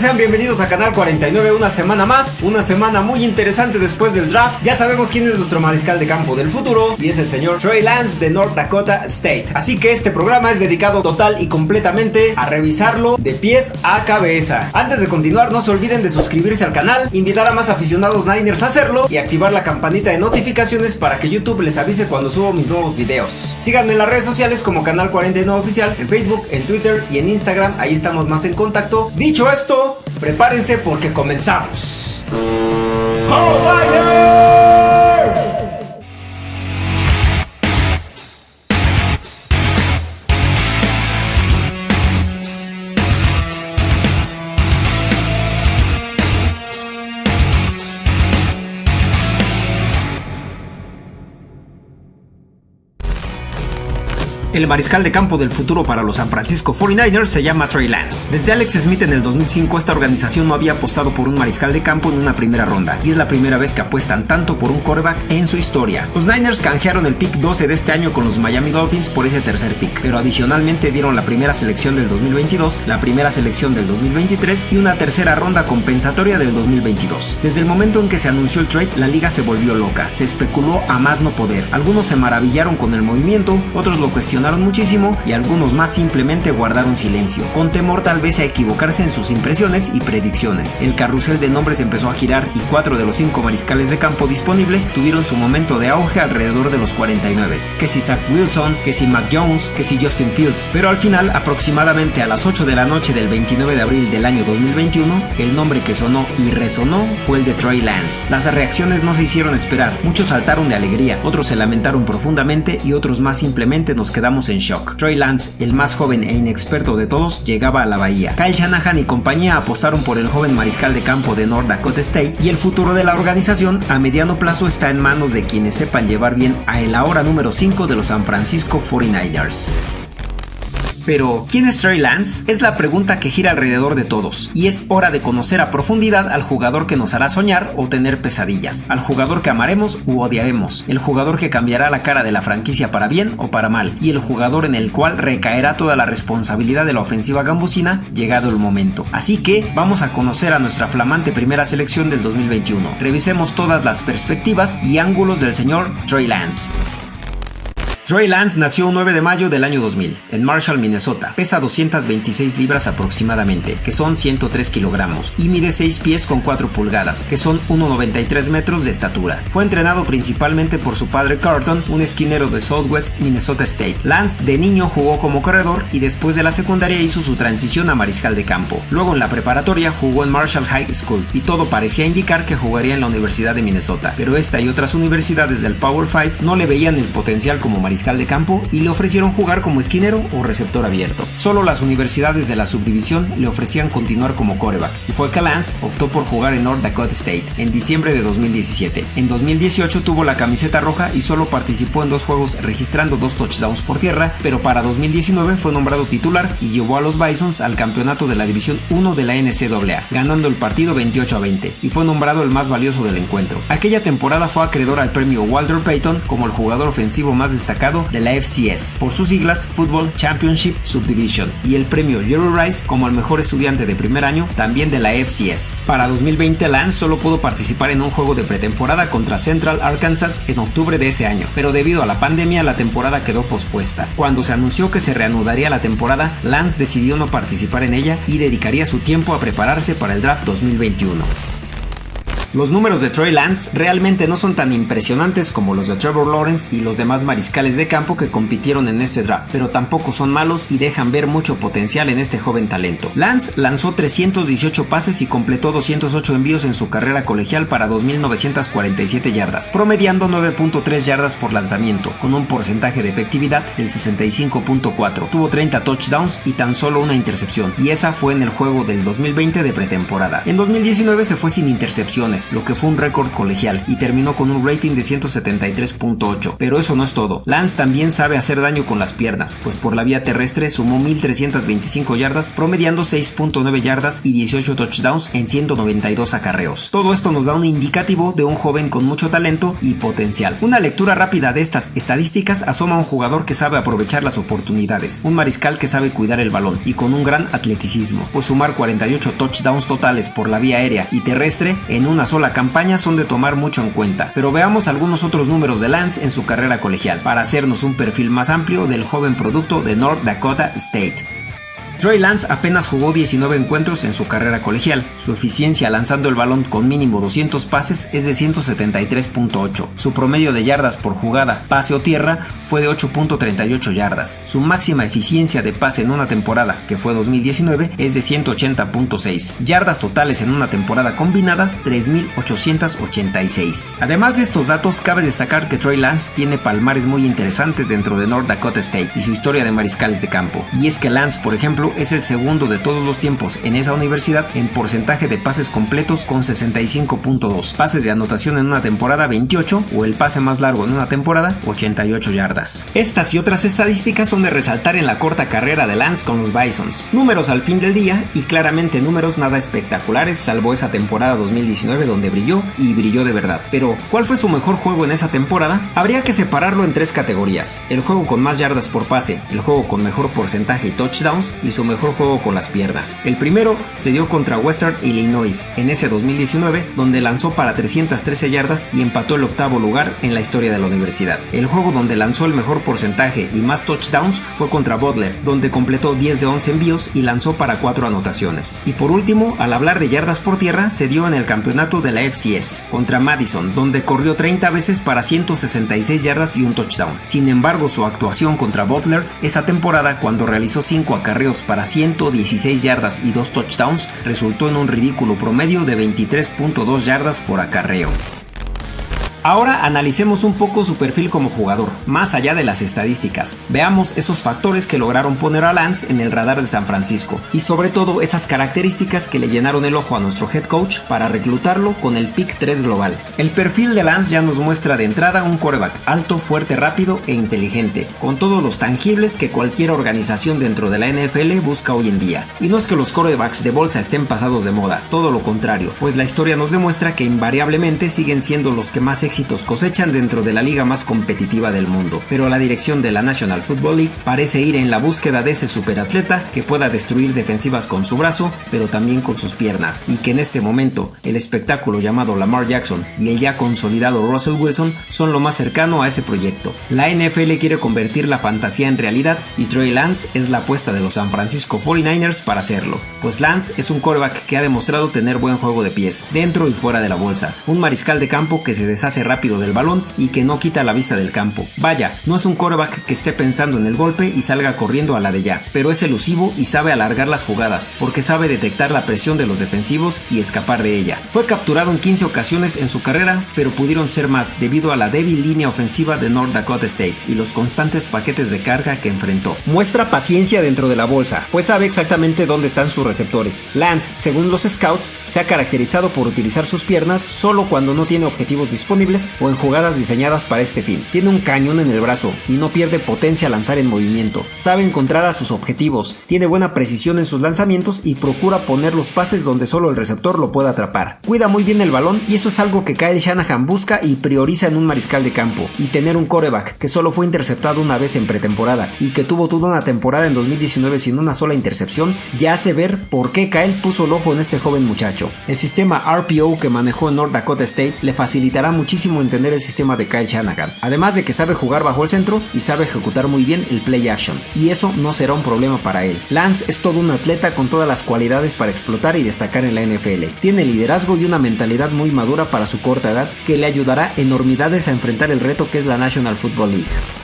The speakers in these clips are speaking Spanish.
Sean bienvenidos a Canal 49 una semana más, una semana muy interesante después del draft. Ya sabemos quién es nuestro mariscal de campo del futuro y es el señor Trey Lance de North Dakota State. Así que este programa es dedicado total y completamente a revisarlo de pies a cabeza. Antes de continuar, no se olviden de suscribirse al canal, invitar a más aficionados Niners a hacerlo y activar la campanita de notificaciones para que YouTube les avise cuando subo mis nuevos videos. Síganme en las redes sociales como Canal 49 Oficial, en Facebook, en Twitter y en Instagram, ahí estamos más en contacto. Dicho esto, prepárense porque comenzamos. El mariscal de campo del futuro para los San Francisco 49ers se llama Trey Lance. Desde Alex Smith en el 2005 esta organización no había apostado por un mariscal de campo en una primera ronda y es la primera vez que apuestan tanto por un quarterback en su historia. Los Niners canjearon el pick 12 de este año con los Miami Dolphins por ese tercer pick, pero adicionalmente dieron la primera selección del 2022, la primera selección del 2023 y una tercera ronda compensatoria del 2022. Desde el momento en que se anunció el trade, la liga se volvió loca, se especuló a más no poder. Algunos se maravillaron con el movimiento, otros lo cuestionaron muchísimo y algunos más simplemente guardaron silencio, con temor tal vez a equivocarse en sus impresiones y predicciones. El carrusel de nombres empezó a girar y cuatro de los cinco mariscales de campo disponibles tuvieron su momento de auge alrededor de los 49, que si Zach Wilson, que si Mac Jones, que si Justin Fields, pero al final aproximadamente a las 8 de la noche del 29 de abril del año 2021, el nombre que sonó y resonó fue el de Trey Lance. Las reacciones no se hicieron esperar, muchos saltaron de alegría, otros se lamentaron profundamente y otros más simplemente nos quedamos en shock. Troy Lance, el más joven e inexperto de todos, llegaba a la bahía. Kyle Shanahan y compañía apostaron por el joven mariscal de campo de North Dakota State y el futuro de la organización a mediano plazo está en manos de quienes sepan llevar bien a el ahora número 5 de los San Francisco 49ers. Pero, ¿quién es Trey Lance? Es la pregunta que gira alrededor de todos, y es hora de conocer a profundidad al jugador que nos hará soñar o tener pesadillas, al jugador que amaremos u odiaremos, el jugador que cambiará la cara de la franquicia para bien o para mal, y el jugador en el cual recaerá toda la responsabilidad de la ofensiva gambusina llegado el momento. Así que vamos a conocer a nuestra flamante primera selección del 2021. Revisemos todas las perspectivas y ángulos del señor Trey Lance. Trey Lance nació un 9 de mayo del año 2000 en Marshall, Minnesota. Pesa 226 libras aproximadamente, que son 103 kilogramos, y mide 6 pies con 4 pulgadas, que son 1,93 metros de estatura. Fue entrenado principalmente por su padre Carlton, un esquinero de Southwest Minnesota State. Lance de niño jugó como corredor y después de la secundaria hizo su transición a mariscal de campo. Luego en la preparatoria jugó en Marshall High School y todo parecía indicar que jugaría en la Universidad de Minnesota, pero esta y otras universidades del Power 5 no le veían el potencial como mariscal de campo y le ofrecieron jugar como esquinero o receptor abierto. Solo las universidades de la subdivisión le ofrecían continuar como coreback y fue que Lance optó por jugar en North Dakota State en diciembre de 2017. En 2018 tuvo la camiseta roja y solo participó en dos juegos registrando dos touchdowns por tierra, pero para 2019 fue nombrado titular y llevó a los Bisons al campeonato de la División 1 de la NCAA, ganando el partido 28 a 20 y fue nombrado el más valioso del encuentro. Aquella temporada fue acreedor al premio Walter Payton como el jugador ofensivo más destacado de la FCS, por sus siglas Football Championship Subdivision, y el premio Jerry Rice como el mejor estudiante de primer año también de la FCS. Para 2020 Lance solo pudo participar en un juego de pretemporada contra Central Arkansas en octubre de ese año, pero debido a la pandemia la temporada quedó pospuesta. Cuando se anunció que se reanudaría la temporada, Lance decidió no participar en ella y dedicaría su tiempo a prepararse para el draft 2021. Los números de Troy Lance realmente no son tan impresionantes como los de Trevor Lawrence y los demás mariscales de campo que compitieron en este draft, pero tampoco son malos y dejan ver mucho potencial en este joven talento. Lance lanzó 318 pases y completó 208 envíos en su carrera colegial para 2.947 yardas, promediando 9.3 yardas por lanzamiento, con un porcentaje de efectividad del 65.4. Tuvo 30 touchdowns y tan solo una intercepción, y esa fue en el juego del 2020 de pretemporada. En 2019 se fue sin intercepciones lo que fue un récord colegial, y terminó con un rating de 173.8. Pero eso no es todo. Lance también sabe hacer daño con las piernas, pues por la vía terrestre sumó 1325 yardas, promediando 6.9 yardas y 18 touchdowns en 192 acarreos. Todo esto nos da un indicativo de un joven con mucho talento y potencial. Una lectura rápida de estas estadísticas asoma a un jugador que sabe aprovechar las oportunidades, un mariscal que sabe cuidar el balón y con un gran atleticismo, pues sumar 48 touchdowns totales por la vía aérea y terrestre en una sola campaña son de tomar mucho en cuenta. Pero veamos algunos otros números de Lance en su carrera colegial, para hacernos un perfil más amplio del joven producto de North Dakota State. Trey Lance apenas jugó 19 encuentros en su carrera colegial. Su eficiencia lanzando el balón con mínimo 200 pases es de 173.8. Su promedio de yardas por jugada, pase o tierra, fue de 8.38 yardas. Su máxima eficiencia de pase en una temporada, que fue 2019, es de 180.6. Yardas totales en una temporada combinadas, 3.886. Además de estos datos, cabe destacar que Trey Lance tiene palmares muy interesantes dentro de North Dakota State y su historia de mariscales de campo. Y es que Lance, por ejemplo, es el segundo de todos los tiempos en esa universidad en porcentaje de pases completos con 65.2, pases de anotación en una temporada 28 o el pase más largo en una temporada 88 yardas. Estas y otras estadísticas son de resaltar en la corta carrera de Lance con los Bisons. Números al fin del día y claramente números nada espectaculares salvo esa temporada 2019 donde brilló y brilló de verdad. Pero, ¿cuál fue su mejor juego en esa temporada? Habría que separarlo en tres categorías. El juego con más yardas por pase, el juego con mejor porcentaje y touchdowns y su mejor juego con las piernas. El primero se dio contra Western Illinois en ese 2019, donde lanzó para 313 yardas y empató el octavo lugar en la historia de la universidad. El juego donde lanzó el mejor porcentaje y más touchdowns fue contra Butler, donde completó 10 de 11 envíos y lanzó para 4 anotaciones. Y por último, al hablar de yardas por tierra, se dio en el campeonato de la FCS contra Madison, donde corrió 30 veces para 166 yardas y un touchdown. Sin embargo, su actuación contra Butler esa temporada, cuando realizó 5 acarreos para 116 yardas y 2 touchdowns resultó en un ridículo promedio de 23.2 yardas por acarreo. Ahora analicemos un poco su perfil como jugador, más allá de las estadísticas. Veamos esos factores que lograron poner a Lance en el radar de San Francisco y sobre todo esas características que le llenaron el ojo a nuestro head coach para reclutarlo con el pick 3 global. El perfil de Lance ya nos muestra de entrada un coreback alto, fuerte, rápido e inteligente, con todos los tangibles que cualquier organización dentro de la NFL busca hoy en día. Y no es que los corebacks de bolsa estén pasados de moda, todo lo contrario, pues la historia nos demuestra que invariablemente siguen siendo los que más éxitos cosechan dentro de la liga más competitiva del mundo, pero la dirección de la National Football League parece ir en la búsqueda de ese superatleta que pueda destruir defensivas con su brazo, pero también con sus piernas, y que en este momento el espectáculo llamado Lamar Jackson y el ya consolidado Russell Wilson son lo más cercano a ese proyecto. La NFL quiere convertir la fantasía en realidad y Trey Lance es la apuesta de los San Francisco 49ers para hacerlo, pues Lance es un quarterback que ha demostrado tener buen juego de pies, dentro y fuera de la bolsa, un mariscal de campo que se deshace rápido del balón y que no quita la vista del campo. Vaya, no es un coreback que esté pensando en el golpe y salga corriendo a la de ya, pero es elusivo y sabe alargar las jugadas, porque sabe detectar la presión de los defensivos y escapar de ella. Fue capturado en 15 ocasiones en su carrera, pero pudieron ser más debido a la débil línea ofensiva de North Dakota State y los constantes paquetes de carga que enfrentó. Muestra paciencia dentro de la bolsa, pues sabe exactamente dónde están sus receptores. Lance, según los scouts, se ha caracterizado por utilizar sus piernas solo cuando no tiene objetivos disponibles o en jugadas diseñadas para este fin. Tiene un cañón en el brazo y no pierde potencia al lanzar en movimiento. Sabe encontrar a sus objetivos, tiene buena precisión en sus lanzamientos y procura poner los pases donde solo el receptor lo pueda atrapar. Cuida muy bien el balón y eso es algo que Kyle Shanahan busca y prioriza en un mariscal de campo. Y tener un coreback que solo fue interceptado una vez en pretemporada y que tuvo toda una temporada en 2019 sin una sola intercepción, ya hace ver por qué Kyle puso el ojo en este joven muchacho. El sistema RPO que manejó en North Dakota State le facilitará muchísimo entender el sistema de Kyle Shanahan, además de que sabe jugar bajo el centro y sabe ejecutar muy bien el play action, y eso no será un problema para él. Lance es todo un atleta con todas las cualidades para explotar y destacar en la NFL. Tiene liderazgo y una mentalidad muy madura para su corta edad que le ayudará enormidades a enfrentar el reto que es la National Football League.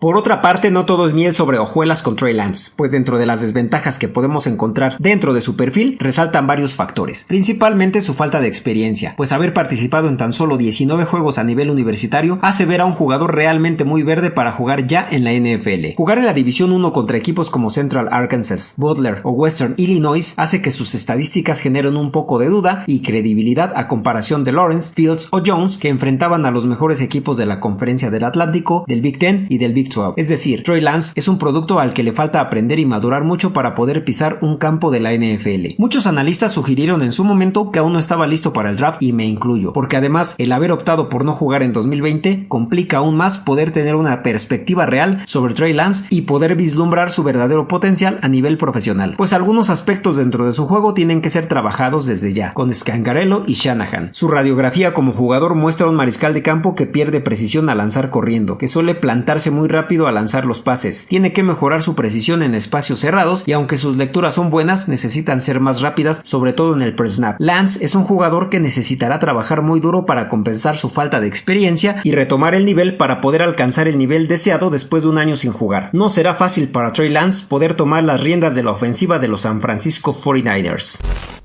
Por otra parte, no todo es miel sobre hojuelas con Trey Lance, pues dentro de las desventajas que podemos encontrar dentro de su perfil resaltan varios factores, principalmente su falta de experiencia, pues haber participado en tan solo 19 juegos a nivel universitario hace ver a un jugador realmente muy verde para jugar ya en la NFL. Jugar en la División 1 contra equipos como Central Arkansas, Butler o Western Illinois hace que sus estadísticas generen un poco de duda y credibilidad a comparación de Lawrence, Fields o Jones que enfrentaban a los mejores equipos de la Conferencia del Atlántico, del Big Ten y del Big 12. Es decir, Troy Lance es un producto al que le falta aprender y madurar mucho para poder pisar un campo de la NFL. Muchos analistas sugirieron en su momento que aún no estaba listo para el draft y me incluyo, porque además el haber optado por no jugar en 2020 complica aún más poder tener una perspectiva real sobre Trey Lance y poder vislumbrar su verdadero potencial a nivel profesional, pues algunos aspectos dentro de su juego tienen que ser trabajados desde ya, con Scangarello y Shanahan. Su radiografía como jugador muestra un mariscal de campo que pierde precisión al lanzar corriendo, que suele plantarse muy rápido al lanzar los pases, tiene que mejorar su precisión en espacios cerrados y aunque sus lecturas son buenas, necesitan ser más rápidas, sobre todo en el pre-snap. Lance es un jugador que necesitará trabajar muy duro para compensar su falta de experiencia y retomar el nivel para poder alcanzar el nivel deseado después de un año sin jugar. No será fácil para Trey Lance poder tomar las riendas de la ofensiva de los San Francisco 49ers.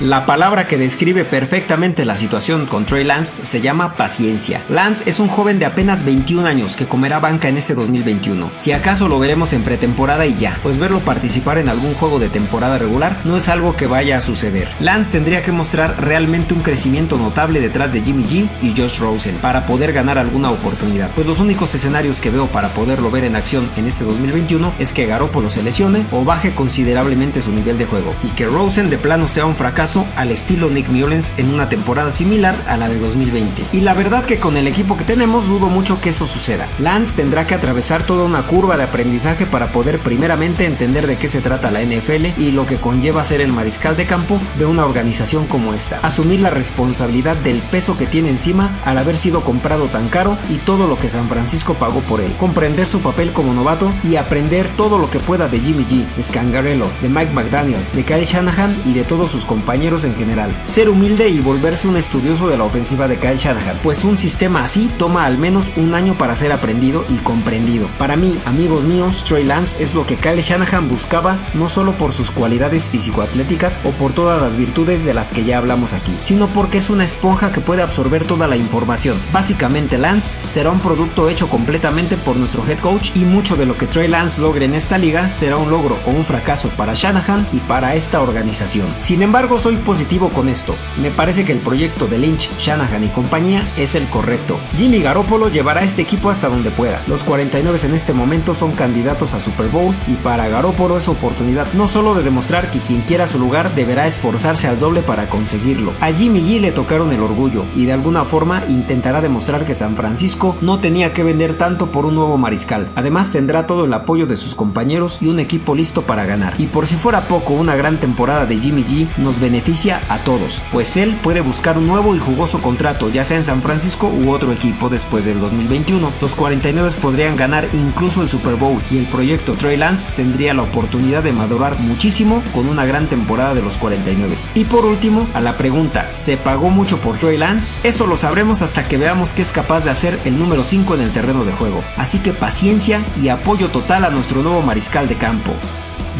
La palabra que describe perfectamente la situación con Trey Lance se llama paciencia. Lance es un joven de apenas 21 años que comerá banca en este 2021. Si acaso lo veremos en pretemporada y ya, pues verlo participar en algún juego de temporada regular no es algo que vaya a suceder. Lance tendría que mostrar realmente un crecimiento notable detrás de Jimmy G y Josh Rosen para poder ganar alguna oportunidad, pues los únicos escenarios que veo para poderlo ver en acción en este 2021 es que Garoppolo se lesione o baje considerablemente su nivel de juego y que Rosen de plano sea un fracaso al estilo Nick Mullens en una temporada similar a la de 2020. Y la verdad que con el equipo que tenemos dudo mucho que eso suceda. Lance tendrá que atravesar toda una curva de aprendizaje para poder primeramente entender de qué se trata la NFL y lo que conlleva ser el mariscal de campo de una organización como esta. Asumir la responsabilidad del peso que tiene encima al haber sido comprado tan caro y todo lo que San Francisco pagó por él. Comprender su papel como novato y aprender todo lo que pueda de Jimmy G, Scangarello, de Mike McDaniel, de Kyle Shanahan y de todos sus compañeros en general. Ser humilde y volverse un estudioso de la ofensiva de Kyle Shanahan, pues un sistema así toma al menos un año para ser aprendido y comprendido. Para mí, amigos míos, Trey Lance es lo que Kyle Shanahan buscaba no solo por sus cualidades físico-atléticas o por todas las virtudes de las que ya hablamos aquí, sino porque es una esponja que puede absorber toda la información. Básicamente Lance será un producto hecho completamente por nuestro head coach y mucho de lo que Trey Lance logre en esta liga será un logro o un fracaso para Shanahan y para esta organización. Sin embargo, soy positivo con esto. Me parece que el proyecto de Lynch, Shanahan y compañía es el correcto. Jimmy Garoppolo llevará este equipo hasta donde pueda. Los 49 en este momento son candidatos a Super Bowl y para Garoppolo es oportunidad no solo de demostrar que quien quiera su lugar deberá esforzarse al doble para conseguirlo. A Jimmy G le tocaron el orgullo y de alguna forma intentará demostrar que San Francisco no tenía que vender tanto por un nuevo mariscal. Además tendrá todo el apoyo de sus compañeros y un equipo listo para ganar. Y por si fuera poco, una gran temporada de Jimmy G nos beneficia beneficia a todos, pues él puede buscar un nuevo y jugoso contrato, ya sea en San Francisco u otro equipo después del 2021. Los 49 podrían ganar incluso el Super Bowl y el proyecto Trey Lance tendría la oportunidad de madurar muchísimo con una gran temporada de los 49. Y por último, a la pregunta, ¿se pagó mucho por Trey Lance? Eso lo sabremos hasta que veamos qué es capaz de hacer el número 5 en el terreno de juego. Así que paciencia y apoyo total a nuestro nuevo mariscal de campo.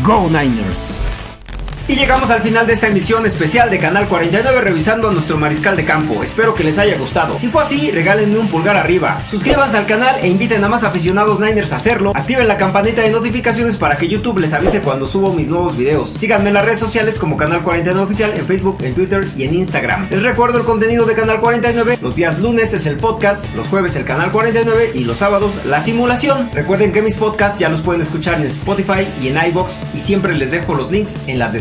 Go Niners! Y llegamos al final de esta emisión especial de Canal 49 revisando a nuestro mariscal de campo. Espero que les haya gustado. Si fue así, regálenme un pulgar arriba. Suscríbanse al canal e inviten a más aficionados Niners a hacerlo. Activen la campanita de notificaciones para que YouTube les avise cuando subo mis nuevos videos. Síganme en las redes sociales como Canal 49 Oficial en Facebook, en Twitter y en Instagram. Les recuerdo el contenido de Canal 49. Los días lunes es el podcast, los jueves el Canal 49 y los sábados la simulación. Recuerden que mis podcasts ya los pueden escuchar en Spotify y en iBox y siempre les dejo los links en las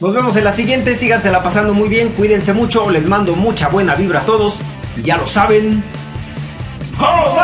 Nos vemos en la siguiente, sígansela pasando muy bien, cuídense mucho, les mando mucha buena vibra a todos y ya lo saben. ¡Oh,